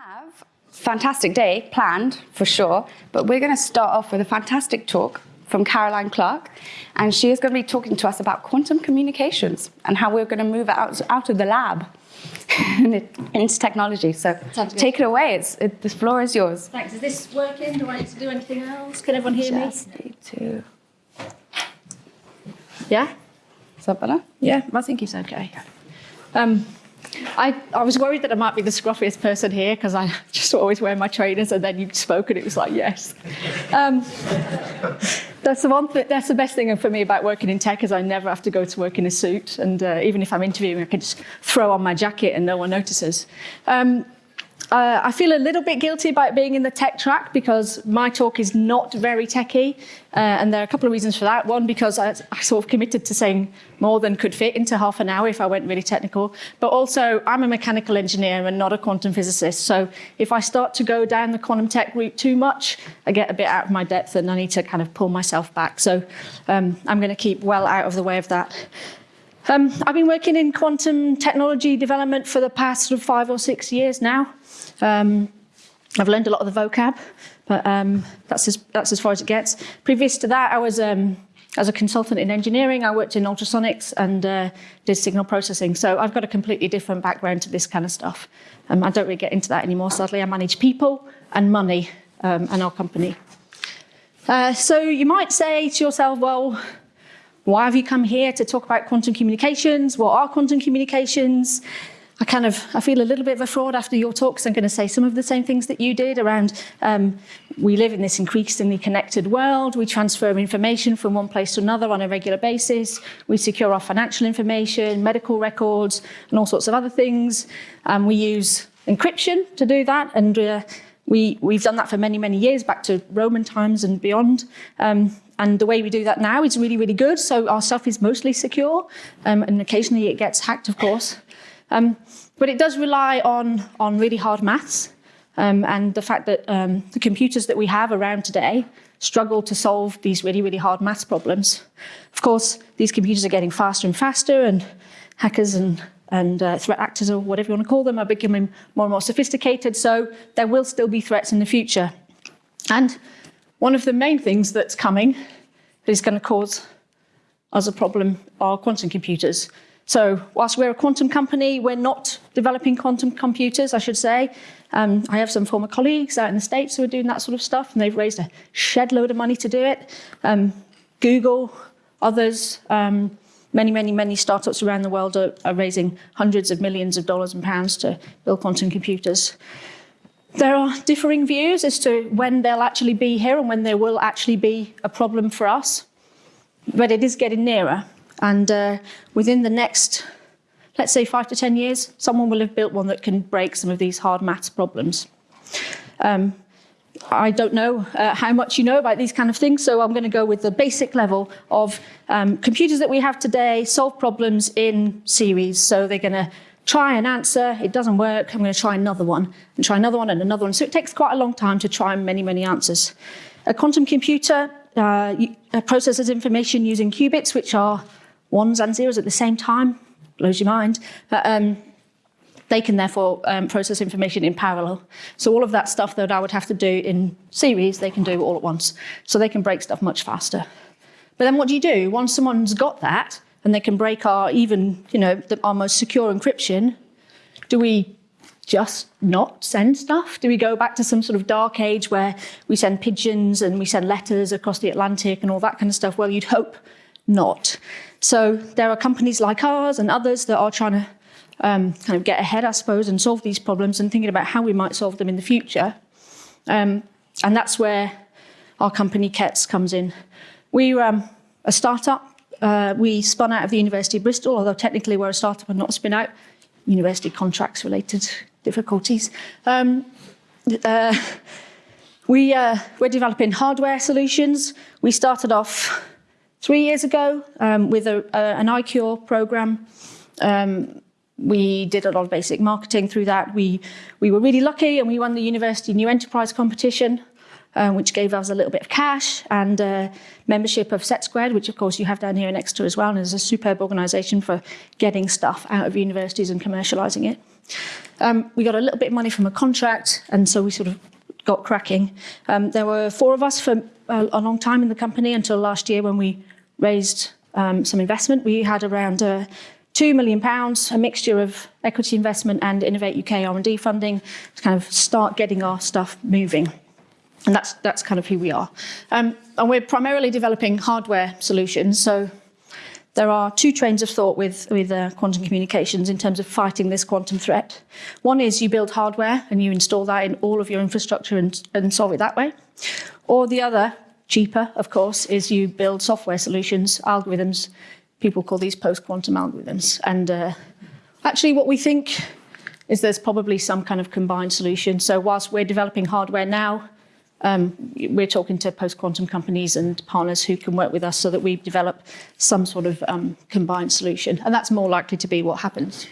have fantastic day planned for sure, but we're going to start off with a fantastic talk from Caroline Clark, and she is going to be talking to us about quantum communications and how we're going to move out, out of the lab into technology. So take it away. It's, it, the floor is yours. Thanks. Is this working? Do I need to do anything else? Can everyone hear Just me? need to. Yeah? Is that better? Yeah, I think it's okay. Um, I, I was worried that I might be the scruffiest person here because I just always wear my trainers and then you spoke and it was like, yes. Um, that's the one th that's the best thing for me about working in tech is I never have to go to work in a suit and uh, even if I'm interviewing I can just throw on my jacket and no one notices. Um, uh, I feel a little bit guilty about being in the tech track because my talk is not very techy, uh, and there are a couple of reasons for that. One, because I, I, sort of committed to saying more than could fit into half an hour if I went really technical, but also I'm a mechanical engineer and not a quantum physicist, so if I start to go down the quantum tech route too much, I get a bit out of my depth and I need to kind of pull myself back. So um, I'm going to keep well out of the way of that. Um, I've been working in quantum technology development for the past sort of five or six years now. Um, I've learned a lot of the vocab, but um, that's, as, that's as far as it gets. Previous to that, I was, um, as a consultant in engineering, I worked in ultrasonics and uh, did signal processing. So I've got a completely different background to this kind of stuff. Um, I don't really get into that anymore, sadly. I manage people and money um, and our company. Uh, so you might say to yourself, well, why have you come here to talk about quantum communications? What are quantum communications? I kind of, I feel a little bit of a fraud after your talks. I'm going to say some of the same things that you did around um, we live in this increasingly connected world. We transfer information from one place to another on a regular basis. We secure our financial information, medical records, and all sorts of other things. Um, we use encryption to do that. And uh, we, we've done that for many, many years, back to Roman times and beyond. Um, and the way we do that now is really, really good. So our stuff is mostly secure. Um, and occasionally it gets hacked, of course. Um, but it does rely on, on really hard maths um, and the fact that um, the computers that we have around today struggle to solve these really, really hard maths problems. Of course, these computers are getting faster and faster and hackers and, and uh, threat actors or whatever you want to call them are becoming more and more sophisticated, so there will still be threats in the future. And one of the main things that's coming that is going to cause us a problem are quantum computers. So whilst we're a quantum company, we're not developing quantum computers, I should say. Um, I have some former colleagues out in the States who are doing that sort of stuff, and they've raised a shed load of money to do it. Um, Google, others, um, many, many, many startups around the world are, are raising hundreds of millions of dollars and pounds to build quantum computers. There are differing views as to when they'll actually be here and when there will actually be a problem for us, but it is getting nearer. And uh, within the next, let's say five to 10 years, someone will have built one that can break some of these hard maths problems. Um, I don't know uh, how much you know about these kind of things, so I'm going to go with the basic level of um, computers that we have today solve problems in series. So they're going to try an answer, it doesn't work, I'm going to try another one, and try another one and another one. So it takes quite a long time to try many, many answers. A quantum computer uh, processes information using qubits, which are ones and zeros at the same time, blows your mind. But, um, they can therefore um, process information in parallel. So all of that stuff that I would have to do in series, they can do all at once. So they can break stuff much faster. But then what do you do? Once someone's got that, and they can break our even, you know, the, our most secure encryption, do we just not send stuff? Do we go back to some sort of dark age where we send pigeons and we send letters across the Atlantic and all that kind of stuff? Well, you'd hope not. So there are companies like ours and others that are trying to um, kind of get ahead, I suppose, and solve these problems and thinking about how we might solve them in the future. Um, and that's where our company KETS comes in. We're um, a startup. Uh, we spun out of the University of Bristol, although technically we're a startup and not a spin out. University contracts related difficulties. Um, uh, we, uh, we're developing hardware solutions. We started off three years ago um, with a, a, an ICURe program. Um, we did a lot of basic marketing through that. We, we were really lucky and we won the University New Enterprise competition. um, which gave us a little bit of cash and uh, membership of SETsquared, which of course you have down here in Exeter as well, and is a superb organisation for getting stuff out of universities and commercialising it. Um, we got a little bit of money from a contract, and so we sort of got cracking. Um, there were four of us for a, a, long time in the company until last year when we raised um, some investment. We had around uh, two million pounds, a mixture of equity investment and Innovate UK R&D funding to kind of start getting our stuff moving. And that's, that's kind of who we are. Um, and we're primarily developing hardware solutions. So there are two trains of thought with, with uh, quantum communications in terms of fighting this quantum threat. One is you build hardware and you install that in all of your infrastructure and, and solve it that way. Or the other, cheaper, of course, is you build software solutions, algorithms. People call these post-quantum algorithms. And uh, actually what we think is there's probably some kind of combined solution. So whilst we're developing hardware now, um, we're talking to post-quantum companies and partners who can work with us so that we develop some sort of um, combined solution. And that's more likely to be what happens.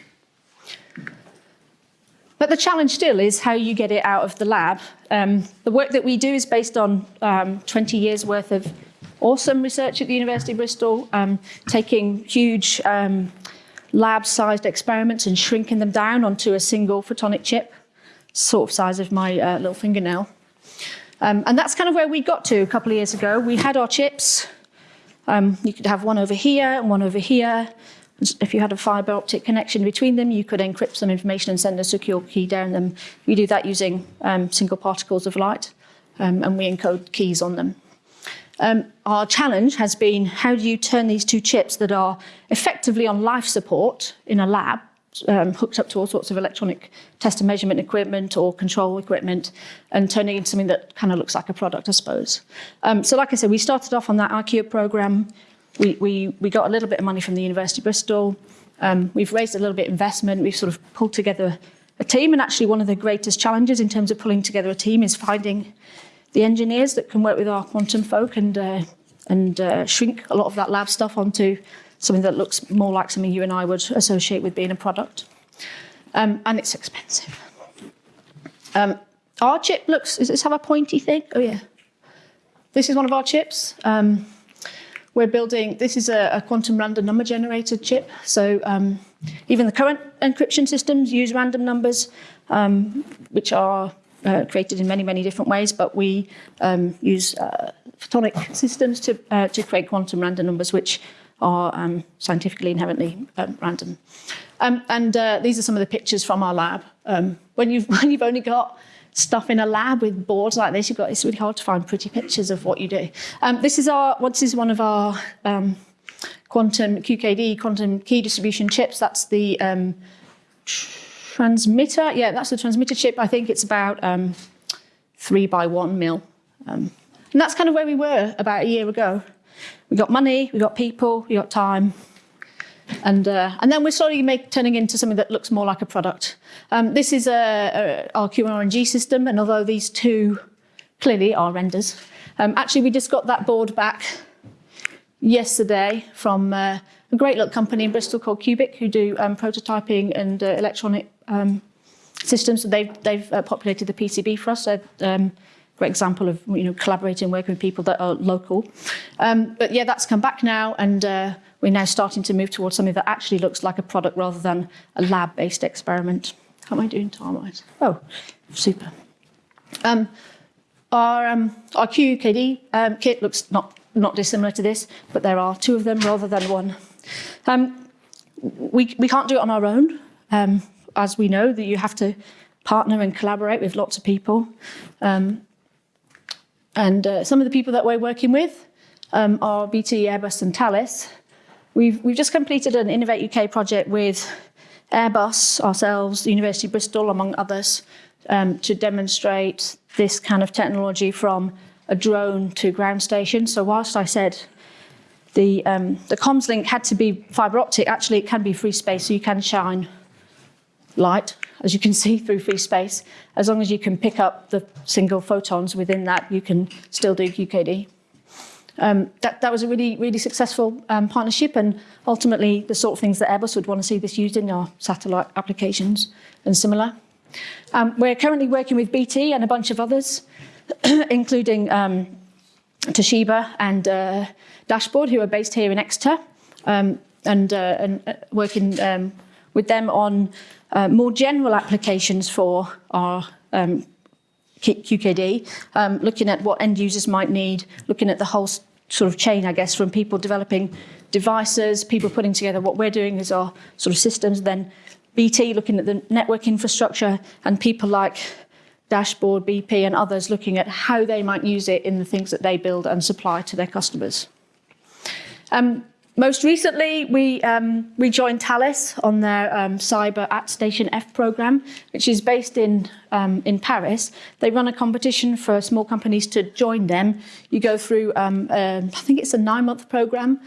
But the challenge still is how you get it out of the lab. Um, the work that we do is based on um, 20 years worth of awesome research at the University of Bristol, um, taking huge um, lab-sized experiments and shrinking them down onto a single photonic chip, sort of size of my uh, little fingernail. Um, and that's kind of where we got to a couple of years ago. We had our chips. Um, you could have one over here and one over here. If you had a fiber optic connection between them, you could encrypt some information and send a secure key down them. We do that using um, single particles of light, um, and we encode keys on them. Um, our challenge has been how do you turn these two chips that are effectively on life support in a lab um, hooked up to all sorts of electronic test and measurement equipment or control equipment and turning into something that kind of looks like a product, I suppose. Um, so like I said, we started off on that ICURe program. We, we, we got a little bit of money from the University of Bristol. Um, we've raised a little bit of investment. We've sort of pulled together a team. And actually one of the greatest challenges in terms of pulling together a team is finding the engineers that can work with our quantum folk and, uh, and uh, shrink a lot of that lab stuff onto something that looks more like something you and I would associate with being a product. Um, and it's expensive. Um, our chip looks, does this have a pointy thing? Oh yeah. This is one of our chips. Um, we're building, this is a, a, quantum random number generator chip. So um, even the current encryption systems use random numbers, um, which are uh, created in many, many different ways, but we um, use uh, photonic systems to, uh, to create quantum random numbers, which are um, scientifically inherently um, random. Um, and uh, these are some of the pictures from our lab. Um, when, you've, when you've only got stuff in a lab with boards like this, you've got, it's really hard to find pretty pictures of what you do. Um, this is our, this is one of our um, quantum QKD, quantum key distribution chips. That's the transmitter. Yeah, that's the transmitter chip. I think it's about three by one mil. and that's kind of where we were about a year ago. We got money, we got people, we got time. And, uh, and then we're slowly make, turning into something that looks more like a product. Um, this is a, a, our QRNG system, and although these two clearly are renders, um, actually we just got that board back yesterday from uh, a great little company in Bristol called Cubic, who do um, prototyping and uh, electronic um, systems. So they've, they've uh, populated the PCB for us. So, um, great example of you know collaborating working with people that are local. Um, but yeah, that's come back now, and uh, we're now starting to move towards something that actually looks like a product rather than a lab-based experiment. How am I doing time-wise? Oh, super. Um, our, um, our QKD um, kit looks not, not dissimilar to this, but there are two of them rather than one. Um, we, we can't do it on our own. Um, as we know, that you have to partner and collaborate with lots of people. Um, and uh, some of the people that we're working with um, are BT, Airbus and Thales. We've, we've just completed an Innovate UK project with Airbus, ourselves, the University of Bristol, among others, um, to demonstrate this kind of technology from a drone to ground station. So whilst I said the, um, the comms link had to be fibre optic, actually it can be free space, so you can shine light, as you can see through free space. As long as you can pick up the single photons within that, you can still do QKD. Um, that, that was a really, really successful um, partnership and ultimately the sort of things that Airbus would want to see this used in our satellite applications and similar. Um, we're currently working with BT and a bunch of others including um, Toshiba and uh, Dashboard, who are based here in Exeter, um, and, uh, and uh, working um, with them on uh, more general applications for our um, QKD, um, looking at what end users might need, looking at the whole sort of chain, I guess, from people developing devices, people putting together what we're doing as our sort of systems, then BT looking at the network infrastructure and people like Dashboard, BP and others looking at how they might use it in the things that they build and supply to their customers. Um, most recently, we, um, we joined Thales on their um, Cyber at Station F program, which is based in, um, in Paris. They run a competition for small companies to join them. You go through, um, I think it's a nine-month program,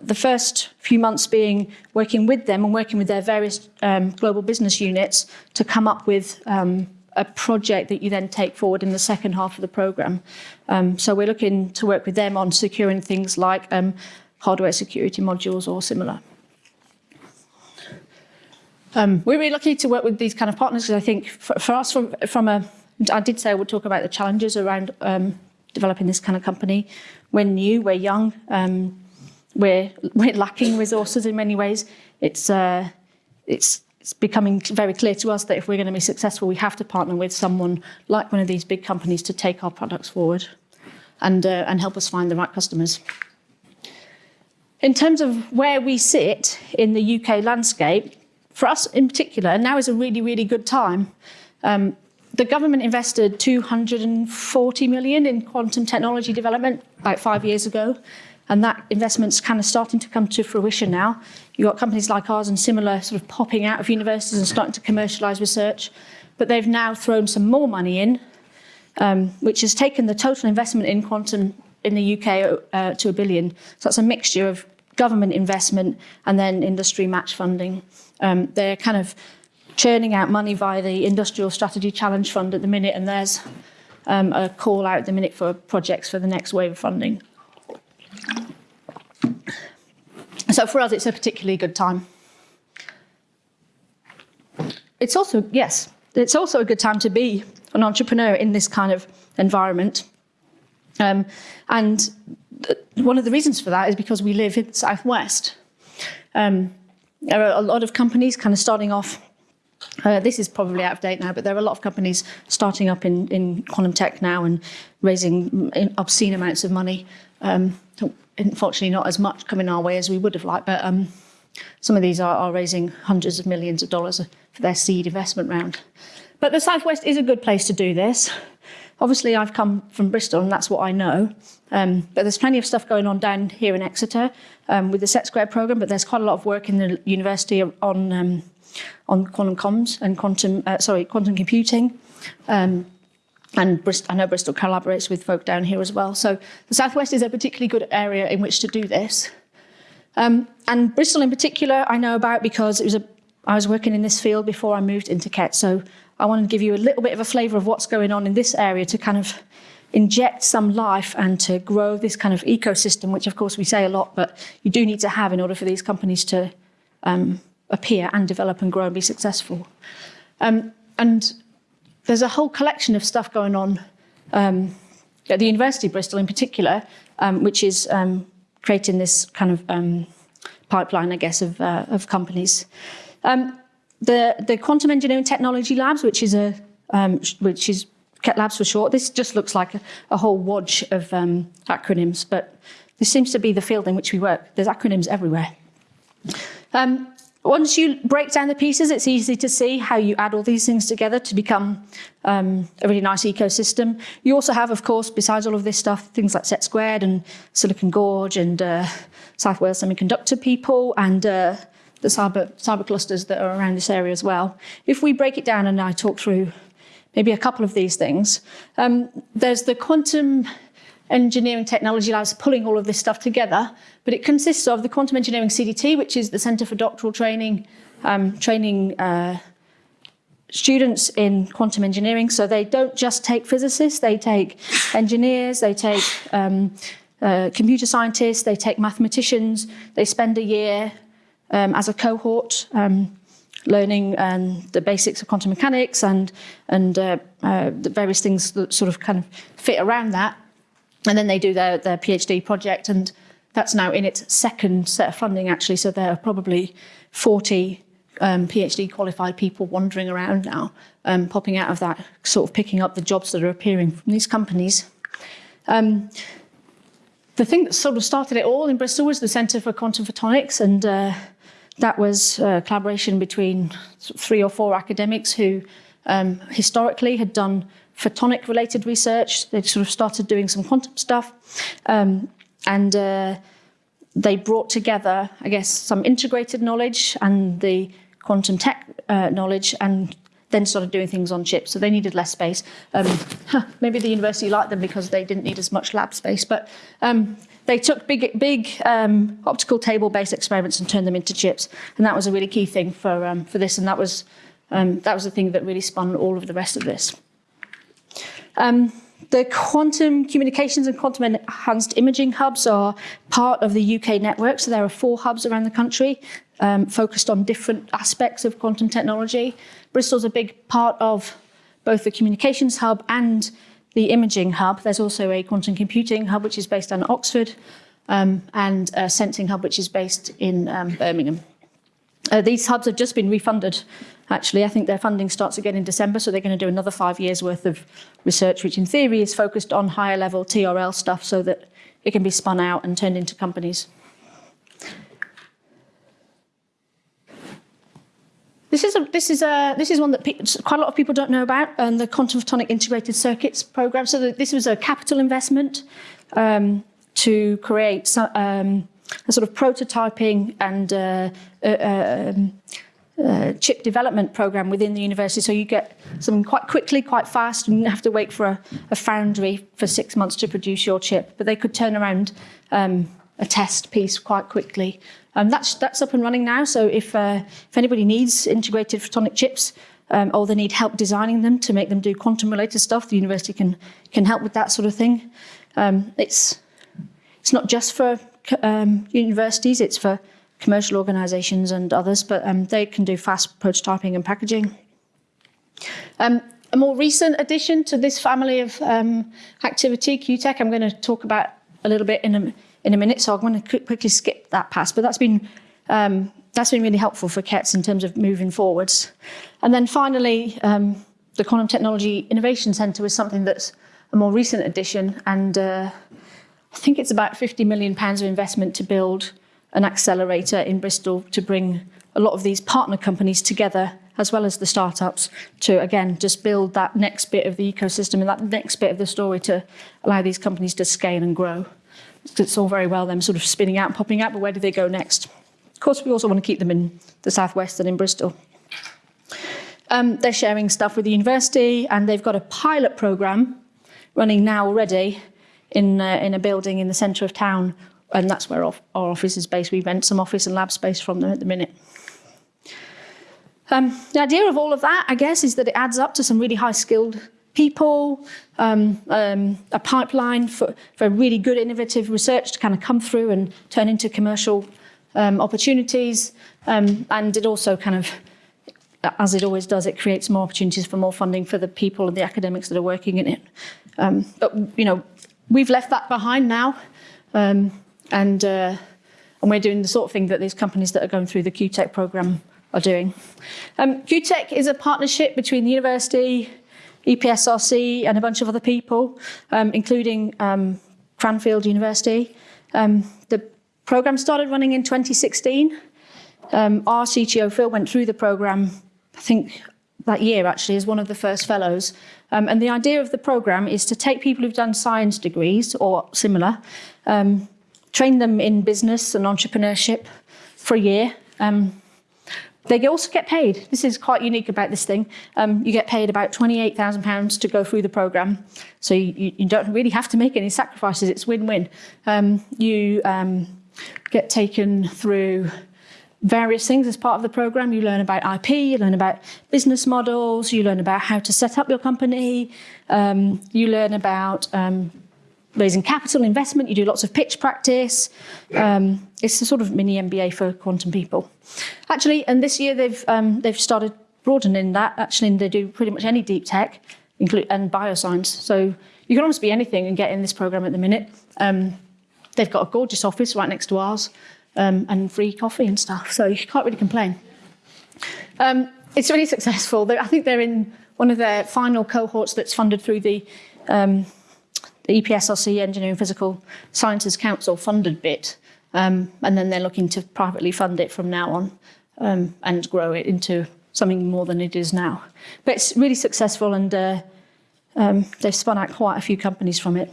the first few months being working with them and working with their various um, global business units to come up with um, a project that you then take forward in the second half of the program. Um, so we're looking to work with them on securing things like um, hardware security modules or similar. Um, we're really lucky to work with these kind of partners because I think for, for, us, from, from a, I did say I would talk about the challenges around um, developing this kind of company. We're new, we're young, um, we're, we're lacking resources in many ways. It's, uh, it's, it's becoming very clear to us that if we're going to be successful, we have to partner with someone like one of these big companies to take our products forward and, uh, and help us find the right customers. In terms of where we sit in the UK landscape, for us in particular, now is a really, really good time. Um, the government invested 240 million in quantum technology development about five years ago, and that investment's kind of starting to come to fruition now. You've got companies like ours and similar sort of popping out of universities and starting to commercialise research, but they've now thrown some more money in, um, which has taken the total investment in quantum in the UK uh, to a billion. So that's a mixture of government investment and then industry match funding. Um, they're kind of churning out money via the Industrial Strategy Challenge Fund at the minute, and there's um, a call out at the minute for projects for the next wave of funding. So for us, it's a particularly good time. It's also, yes, it's also a good time to be an entrepreneur in this kind of environment. Um, and one of the reasons for that is because we live in the Southwest. Um, there are a lot of companies kind of starting off uh, this is probably out of date now, but there are a lot of companies starting up in, in quantum tech now and raising obscene amounts of money. Um, unfortunately, not as much coming our way as we would have liked, but um, some of these are, are, raising hundreds of millions of dollars for their seed investment round. But the Southwest is a good place to do this. Obviously, I've come from Bristol and that's what I know. Um, but there's plenty of stuff going on down here in Exeter um, with the Set Square program, but there's quite a lot of work in the university on, um, on quantum comms and quantum, uh, sorry, quantum computing. Um, and Brist I know Bristol collaborates with folk down here as well. So the Southwest is a particularly good area in which to do this. Um, and Bristol in particular, I know about because it was a, I was working in this field before I moved into Ket. So I want to give you a little bit of a flavour of what's going on in this area to kind of inject some life and to grow this kind of ecosystem, which of course we say a lot, but you do need to have in order for these companies to um, appear and develop and grow and be successful. Um, and there's a whole collection of stuff going on um, at the University of Bristol in particular, um, which is um, creating this kind of um, pipeline, I guess, of, uh, of companies. Um, the, the Quantum Engineering Technology Labs, which is a um, which is QET Labs for short. This just looks like a, a whole wodge of um, acronyms, but this seems to be the field in which we work. There's acronyms everywhere. Um, once you break down the pieces, it's easy to see how you add all these things together to become um, a really nice ecosystem. You also have, of course, besides all of this stuff, things like SETsquared and Silicon Gorge and uh, South Wales Semiconductor people and uh, the cyber, cyber clusters that are around this area as well. If we break it down and I talk through maybe a couple of these things, um, there's the quantum engineering technology labs pulling all of this stuff together, but it consists of the quantum engineering CDT, which is the Centre for Doctoral Training, um, training uh, students in quantum engineering. So they don't just take physicists, they take engineers, they take um, uh, computer scientists, they take mathematicians, they spend a year um, as a cohort um, learning um, the basics of quantum mechanics and, and uh, uh, the various things that sort of kind of fit around that. And then they do their, their PhD project and that's now in its second set of funding actually. So there are probably 40 um, PhD qualified people wandering around now, um, popping out of that, sort of picking up the jobs that are appearing from these companies. Um, the thing that sort of started it all in Bristol was the Centre for Quantum Photonics, and uh, that was a collaboration between three or four academics who um, historically had done photonic related research. They sort of started doing some quantum stuff. Um, and uh, they brought together, I guess, some integrated knowledge and the quantum tech uh, knowledge and then started doing things on chips. So they needed less space. Um, maybe the university liked them because they didn't need as much lab space. But um, they took big, big um, optical table-based experiments and turned them into chips. And that was a really key thing for, um, for this. And that was, um, that was the thing that really spun all of the rest of this. Um, the quantum communications and quantum enhanced imaging hubs are part of the UK network. So there are four hubs around the country um, focused on different aspects of quantum technology. Bristol's a big part of both the communications hub and the imaging hub. There's also a quantum computing hub, which is based on Oxford, um, and a sensing hub, which is based in um, Birmingham. Uh, these hubs have just been refunded. Actually, I think their funding starts again in December, so they're going to do another five years worth of research, which in theory is focused on higher level TRL stuff so that it can be spun out and turned into companies. This is a, this is a, this is one that quite a lot of people don't know about, and the quantum photonic integrated circuits program. So the, this was a capital investment um, to create um, a sort of prototyping and uh, uh, um, uh, chip development program within the university. So you get something quite quickly, quite fast, and you have to wait for a, a foundry for six months to produce your chip. But they could turn around um, a test piece quite quickly. Um, that's, that's up and running now. So if, uh, if anybody needs integrated photonic chips, um, or they need help designing them to make them do quantum related stuff, the university can, can help with that sort of thing. Um, it's, it's not just for um, universities, it's for commercial organisations and others, but um, they can do fast prototyping and packaging. Um, a more recent addition to this family of um, activity, QTEC, I'm going to talk about a little bit in a, in a minute, so I'm going to quickly skip that pass, but that's been um, that's been really helpful for KETS in terms of moving forwards. And then finally, um, the Quantum Technology Innovation Centre was something that's a more recent addition, and uh, I think it's about 50 million pounds of investment to build an accelerator in Bristol to bring a lot of these partner companies together as well as the startups to again just build that next bit of the ecosystem and that next bit of the story to allow these companies to scale and grow. It's all very well them sort of spinning out and popping out, but where do they go next? Of course, we also want to keep them in the southwest and in Bristol. Um, they're sharing stuff with the university and they've got a pilot program running now already in, uh, in a building in the centre of town and that's where our, office is based. We rent some office and lab space from them at the minute. Um, the idea of all of that, I guess, is that it adds up to some really high-skilled people, um, um, a pipeline for, for really good innovative research to kind of come through and turn into commercial um, opportunities. Um, and it also kind of, as it always does, it creates more opportunities for more funding for the people and the academics that are working in it. Um, but, you know, we've left that behind now. Um, and, uh, and we're doing the sort of thing that these companies that are going through the QTEC program are doing. Um, QTEC is a partnership between the university, EPSRC and a bunch of other people, um, including um, Cranfield University. Um, the program started running in 2016. Um, our CTO, Phil, went through the program, I think that year actually, as one of the first fellows. Um, and the idea of the program is to take people who've done science degrees or similar, um, train them in business and entrepreneurship for a year. Um, they also get paid. This is quite unique about this thing. Um, you get paid about £28,000 to go through the programme. So you, you, don't really have to make any sacrifices. It's win-win. Um, you um, get taken through various things as part of the program. You learn about IP, you learn about business models, you learn about how to set up your company, um, you learn about um, raising capital investment. You do lots of pitch practice. Um, it's a sort of mini MBA for quantum people. Actually, and this year they've um, they've started broadening that. Actually, they do pretty much any deep tech, include and bioscience. So you can almost be anything and get in this program at the minute. Um, they've got a gorgeous office right next to ours um, and free coffee and stuff. So you can't really complain. Um, it's really successful. I think they're in one of their final cohorts that's funded through the, um, the EPSRC Engineering Physical Sciences Council funded bit. Um, and then they're looking to privately fund it from now on um, and grow it into something more than it is now. But it's really successful and uh, um, they've spun out quite a few companies from it.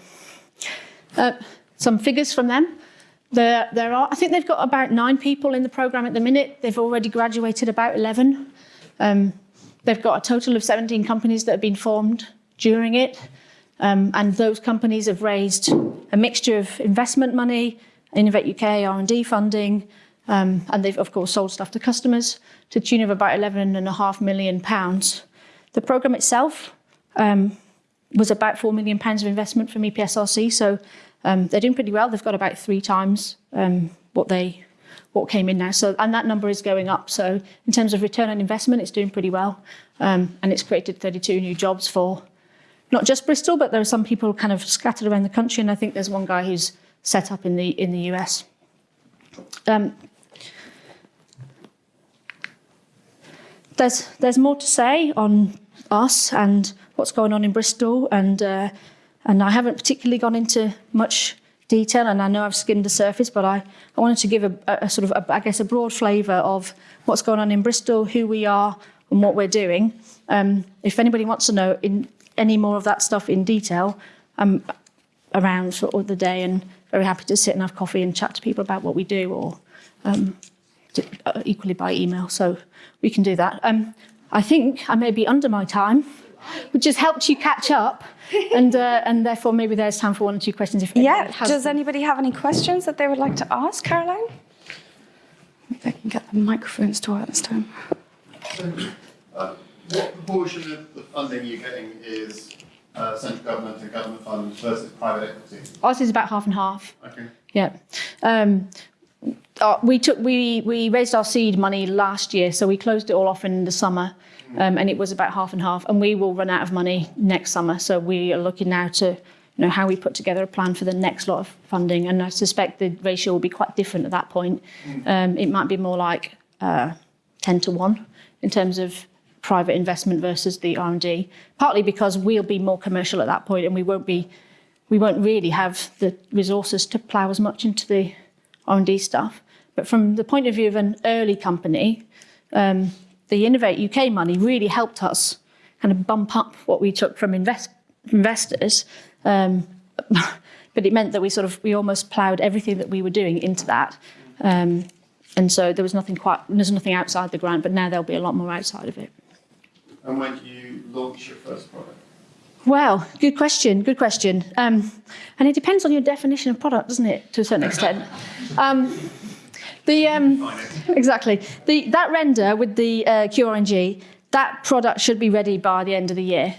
Uh, some figures from them. There, there are, I think they've got about nine people in the program at the minute. They've already graduated about 11. Um, they've got a total of 17 companies that have been formed during it. Um, and those companies have raised a mixture of investment money, Innovate UK, R&D funding, um, and they've of course sold stuff to customers to the tune of about 11.5 million pounds. The program itself um, was about 4 million pounds of investment from EPSRC, so um, they're doing pretty well. They've got about three times um, what they what came in now. So, and that number is going up. So in terms of return on investment, it's doing pretty well. Um, and it's created 32 new jobs for not just Bristol, but there are some people kind of scattered around the country. And I think there's one guy who's set up in the, in the US. Um, there's, there's more to say on us and what's going on in Bristol. And, uh, and I haven't particularly gone into much detail, and I know I've skimmed the surface, but I, I wanted to give a, a sort of, a, I guess, a broad flavour of what's going on in Bristol, who we are, and what we're doing. Um, if anybody wants to know in any more of that stuff in detail, I'm around for the day and very happy to sit and have coffee and chat to people about what we do, or um, uh, equally by email. So we can do that. Um, I think I may be under my time which has helped you catch up. and uh, and therefore, maybe there's time for one or two questions. If yeah, does them. anybody have any questions that they would like to ask, Caroline? If I can get the microphones to work this time. Uh, what proportion of the funding you're getting is uh, central government and government funds versus private equity? Ours is about half and half. Okay. Yeah. Um, uh, we took we we raised our seed money last year, so we closed it all off in the summer, um, and it was about half and half. And we will run out of money next summer, so we are looking now to you know how we put together a plan for the next lot of funding. And I suspect the ratio will be quite different at that point. Um, it might be more like uh, ten to one in terms of private investment versus the R&D. Partly because we'll be more commercial at that point, and we won't be we won't really have the resources to plough as much into the R&D stuff. But from the point of view of an early company, um, the Innovate UK money really helped us kind of bump up what we took from invest investors. Um, but it meant that we sort of, we almost ploughed everything that we were doing into that. Um, and so there was nothing quite, there's nothing outside the grant, but now there'll be a lot more outside of it. And when do you launch your first product? Well, good question, good question. Um, and it depends on your definition of product, doesn't it, to a certain extent. Um, the, um, exactly. The, that render with the uh, QRNG, that product should be ready by the end of the year.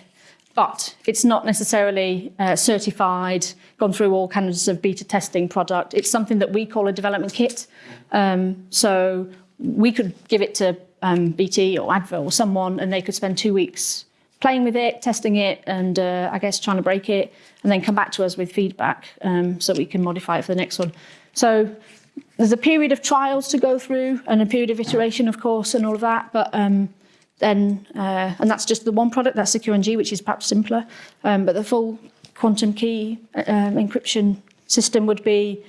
But it's not necessarily uh, certified, gone through all kinds of beta testing product. It's something that we call a development kit. Um, so we could give it to um, BT or Advil or someone and they could spend two weeks playing with it, testing it, and uh, I guess trying to break it, and then come back to us with feedback um, so we can modify it for the next one. So there's a period of trials to go through and a period of iteration, of course, and all of that. But um, then, uh, and that's just the one product, that's the QNG, which is perhaps simpler. Um, but the full quantum key um, encryption system would be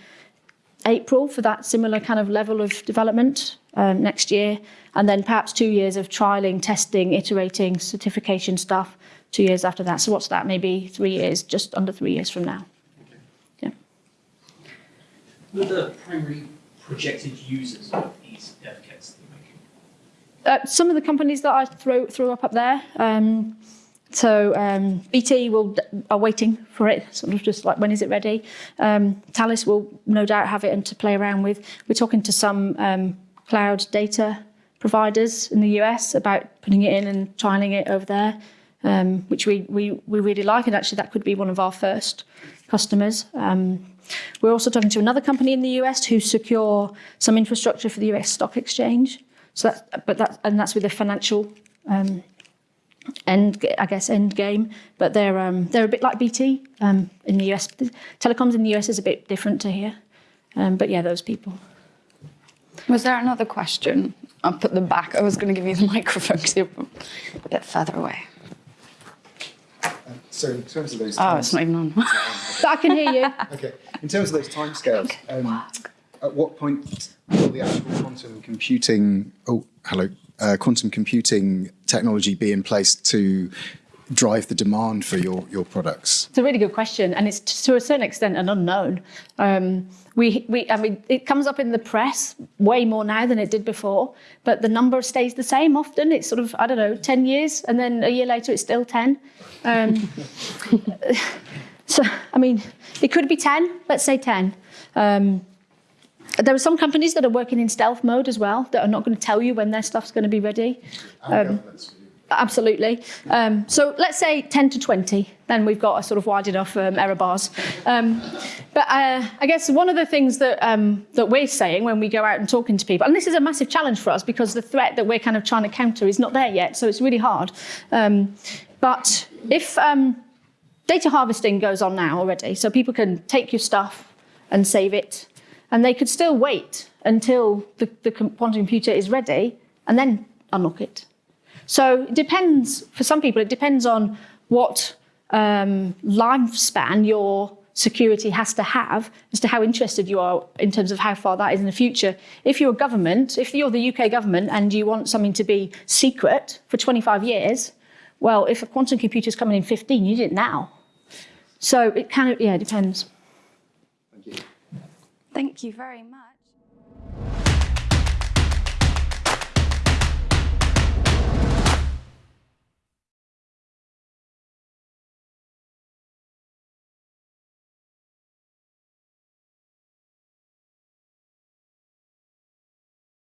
April for that similar kind of level of development um, next year. And then perhaps two years of trialing, testing, iterating, certification stuff, two years after that. So what's that? Maybe three years, just under three years from now. Yeah. Who are the primary projected users of these dev kits that you're making? Uh, some of the companies that I throw, threw up up there, um, so um, BT will are waiting for it, sort of just like when is it ready. Um, Thales will no doubt have it and to play around with. We're talking to some um, cloud data providers in the US about putting it in and trialing it over there. um, which we, we, we really like. And actually, that could be one of our first customers. Um, we're also talking to another company in the US who secure some infrastructure for the US stock exchange. So that, but that, and that's with a financial um, end, I guess, end game. But they're um, they're a bit like BT um, in the US. Telecoms in the US is a bit different to here. Um, but yeah, those people. Was there another question? I'll put them back. I was going to give you the microphone because you're a bit further away. So in terms of those Oh, time- it's not even on. But I can hear you. okay, in terms of those timescales, um, at what point will the actual quantum computing? Oh, hello. Uh, quantum computing technology be in place to drive the demand for your your products? It's a really good question, and it's to a certain extent an unknown. Um, we, we, I mean, it comes up in the press way more now than it did before, but the number stays the same often. It's sort of, I don't know, 10 years, and then a year later it's still 10. Um, so, I mean, it could be 10, let's say 10. Um, there are some companies that are working in stealth mode as well that are not going to tell you when their stuff's going to be ready. And governments. Absolutely. Um, so let's say 10 to 20, then we've got a sort of wide enough um, error bars. Um, but uh, I guess one of the things that, um, that we're saying when we go out and talking to people, and this is a massive challenge for us because the threat that we're kind of trying to counter is not there yet, so it's really hard. Um, but if um, data harvesting goes on now already, so people can take your stuff and save it, and they could still wait until the, the quantum computer is ready and then unlock it. So it depends, for some people, it depends on what um, lifespan your security has to have as to how interested you are in terms of how far that is in the future. If you're a government, if you're the UK government and you want something to be secret for 25 years, well, if a quantum computer is coming in 15, you need it now. So it kind of, yeah, it depends. Thank you. Thank you very much.